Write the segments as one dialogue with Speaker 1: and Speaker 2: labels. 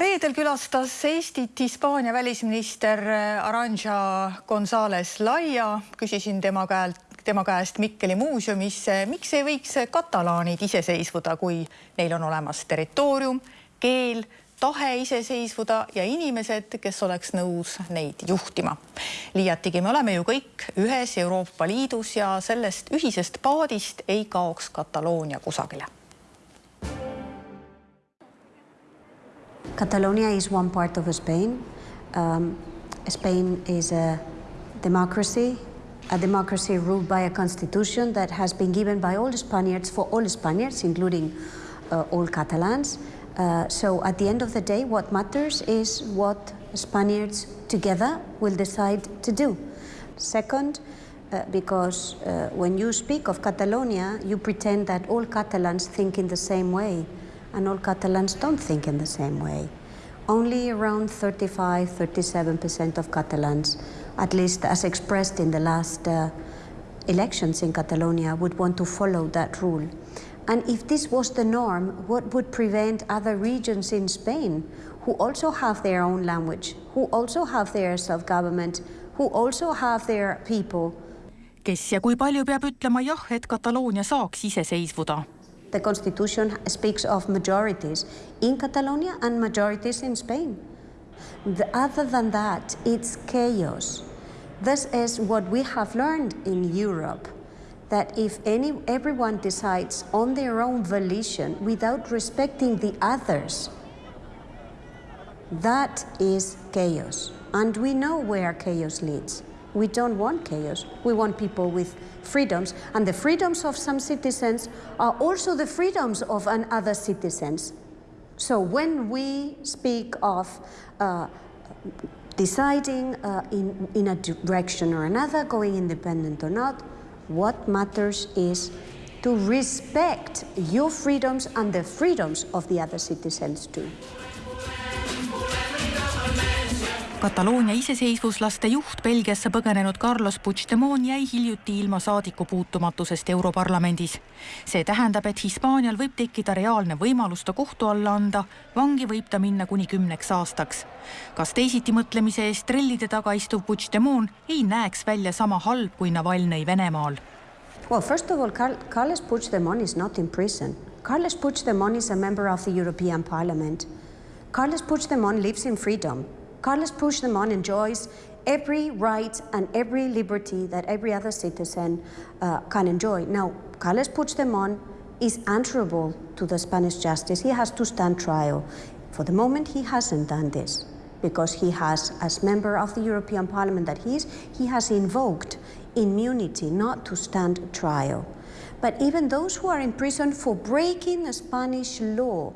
Speaker 1: reedel külastas Eestit Hispaania välisminister Aranja Gonzalez Laia. küsisin tema käelt, tema käest Mikkeli muuseumis, miks ei võiks katalaanid iseseisvuda, kui neil on olemas territoorium, keel, tahe iseseisvuda ja inimesed, kes oleks nõus neid juhtima. liiatigi me oleme ju kõik ühes Euroopa Liidus ja sellest ühisest paadist ei kaoks Kataloonia kusagile
Speaker 2: Catalonia is one part of Spain. Um, Spain is a democracy, a democracy ruled by a constitution that has been given by all Spaniards for all Spaniards, including uh, all Catalans. Uh, so at the end of the day, what matters is what Spaniards together will decide to do. Second, uh, because uh, when you speak of Catalonia, you pretend that all Catalans think in the same way and all Catalans don't think in the same way. Only around 35, 37% of Catalans, at least as expressed in the last uh, elections in Catalonia, would want to follow that rule. And if this was the norm, what would prevent other regions in Spain who also have their own language, who also have their self-government, who also have their people
Speaker 1: kes ja kui palju peab ütlema jah, et Kataloonia saaks iseseisvuda
Speaker 2: The constitution speaks of majorities in Catalonia and majorities in Spain. The, other than that, it's chaos. This is what we have learned in Europe, that if any, everyone decides on their own volition without respecting the others, that is chaos. And we know where chaos leads. We don't want chaos. We want people with freedoms. And the freedoms of some citizens are also the freedoms of other citizens. So when we speak of uh, deciding uh, in, in a direction or another, going independent or not, what matters is to respect your freedoms and the freedoms of the other citizens too.
Speaker 1: Kataloonia iseseisvuslaste juht Belgiasse põgenenud Carlos Puigdemont jäi hiljuti ilma saadikupuutumatusest Europarlamendis. see tähendab, et Hispaanial võib tekkida reaalne võimalus ta kohtu alla anda, vangi võib ta minna kuni kümneks aastaks. kas teisitimõtlemise eest trellide taga istuv Puigdemont ei näeks välja sama halb kui Navalnõi Venemaal?
Speaker 2: Well, first of all, Carles Puigdemont is not in prison. Carles Puigdemont is a member of the European Parliament. Carles Puigdemont lives in freedom. Carlos Puigdemont enjoys every right and every liberty that every other citizen uh, can enjoy. Now, Carlos Puigdemont is answerable to the Spanish justice. He has to stand trial. For the moment, he hasn't done this because he has, as member of the European Parliament that he is, he has invoked immunity not to stand trial. But even those who are in prison for breaking the Spanish law,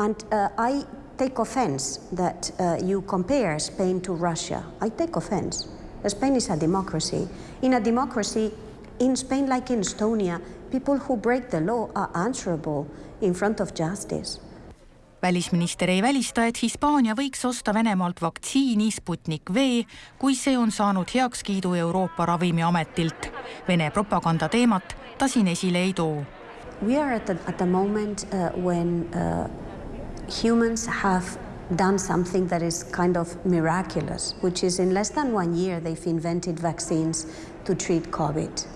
Speaker 2: and uh, I take offense that uh, you compare Spain to Russia. I take offense. Spain is a democracy. In a democracy, in Spain like in Estonia, people who break the law are answerable in front of justice.
Speaker 1: välisminister ei välista, et Hispaania võiks osta Venemaalt vaktsiini Sputnik V, kui see on saanud heakskiidu Euroopa Ravimiametilt. Vene propaganda teemat ta siin esile ei too.
Speaker 2: We are at the, at the moment uh, when uh, humans have done something that is kind of miraculous, which is in less than one year they've invented vaccines to treat COVID.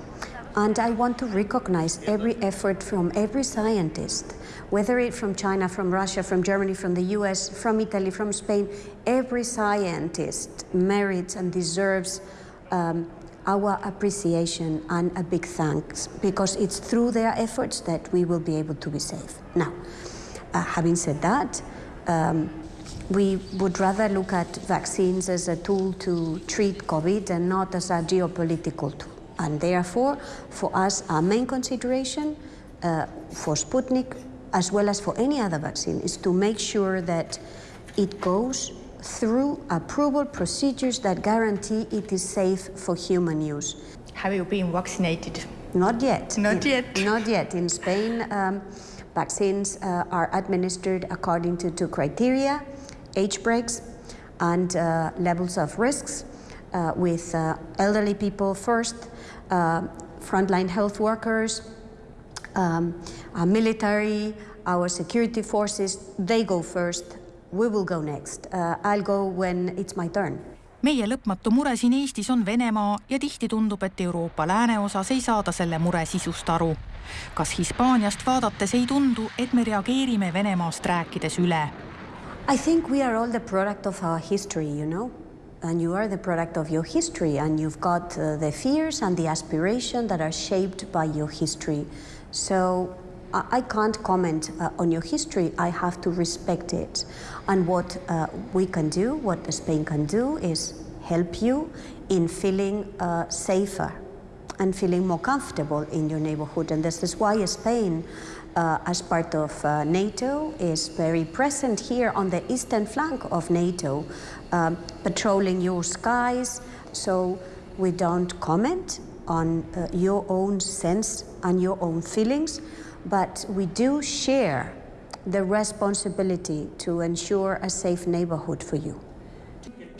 Speaker 2: And I want to recognize every effort from every scientist, whether it's from China, from Russia, from Germany, from the US, from Italy, from Spain, every scientist merits and deserves um, our appreciation and a big thanks because it's through their efforts that we will be able to be safe. Now, uh, having said that, um, we would rather look at vaccines as a tool to treat COVID and not as a geopolitical tool. And therefore, for us, our main consideration uh, for Sputnik, as well as for any other vaccine, is to make sure that it goes through approval procedures that guarantee it is safe for human use.
Speaker 1: Have you been vaccinated?
Speaker 2: Not yet.
Speaker 1: Not
Speaker 2: in,
Speaker 1: yet.
Speaker 2: Not yet. In Spain, um, Vaccines uh, are administered according to two criteria, age breaks and uh, levels of risks, uh, with uh, elderly people first, uh, frontline health workers, um, military, our security forces, they go first, we will go next. I'll go when it's my turn.
Speaker 1: Meie lõpmatu mure siin Eestis on Venemaa ja tihti tundub, et Euroopa lääneosas ei saada selle mure sisust aru. kas Hispaaniast vaadates ei tundu, et me reageerime Venemaast rääkides üle?
Speaker 2: I think we are all the product of our history, you know. And you are the product of your history, and you've got uh, the fears and the aspiration that are shaped by your history. So I, can't comment uh, on your history, I have to respect it. And what uh, we can do, what Spain can do, is help you in feeling uh, safer and feeling more comfortable in your neighborhood. And this is why Spain, uh, as part of uh, NATO, is very present here on the eastern flank of NATO, um, patrolling your skies. So we don't comment on uh, your own sense and your own feelings, but we do share the responsibility to ensure a safe neighborhood for you.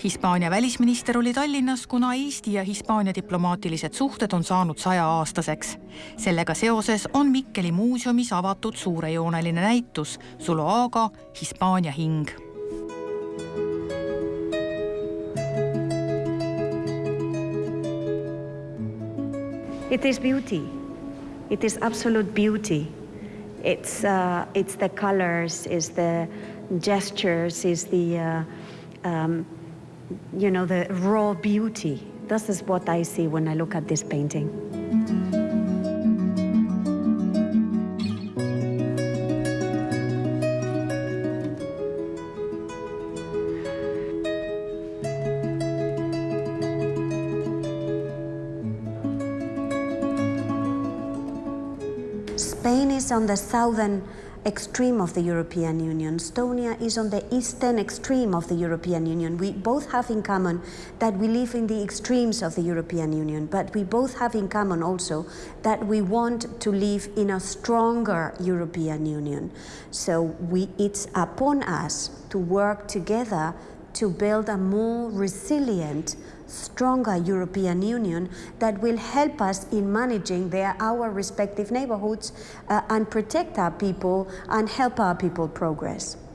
Speaker 1: Hispaania välisminister oli Tallinnas, kuna Eesti ja Hispaania diplomaatilised suhted on saanud sajaaastaseks. sellega seoses on Mikkeli muuseumis avatud suurejooneline näitus Zuloaga Hispaania hing.
Speaker 2: It is beauty. It is absolute beauty. It's, uh, it's the colors, it's the gestures, it's the, uh, um, you know, the raw beauty. This is what I see when I look at this painting. Spain is on the southern extreme of the European Union. Estonia is on the eastern extreme of the European Union. We both have in common that we live in the extremes of the European Union, but we both have in common also that we want to live in a stronger European Union. So we, it's upon us to work together to build a more resilient, stronger European Union that will help us in managing their, our respective neighborhoods uh, and protect our people and help our people progress.